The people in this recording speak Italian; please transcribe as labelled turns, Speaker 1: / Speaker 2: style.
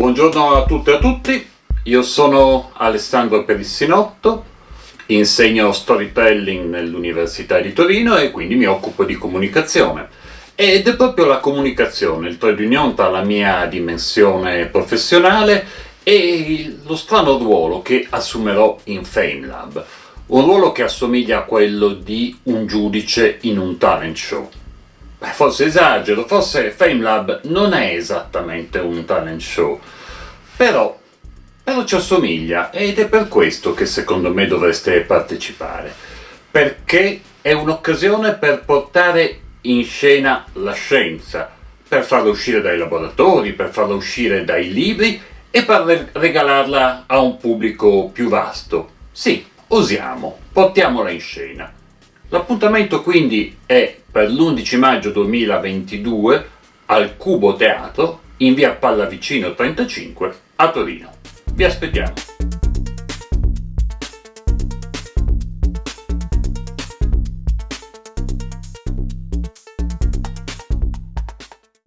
Speaker 1: Buongiorno a tutte e a tutti, io sono Alessandro Perissinotto, insegno storytelling nell'Università di Torino e quindi mi occupo di comunicazione. Ed è proprio la comunicazione, il trade union tra la mia dimensione professionale e lo strano ruolo che assumerò in FameLab, un ruolo che assomiglia a quello di un giudice in un talent show. Beh, forse esagero, forse FameLab non è esattamente un talent show, però, però ci assomiglia ed è per questo che secondo me dovreste partecipare, perché è un'occasione per portare in scena la scienza, per farla uscire dai laboratori, per farla uscire dai libri e per regalarla a un pubblico più vasto. Sì, osiamo, portiamola in scena. L'appuntamento quindi è per l'11 maggio 2022 al Cubo Teatro in via Pallavicino 35 a Torino. Vi aspettiamo!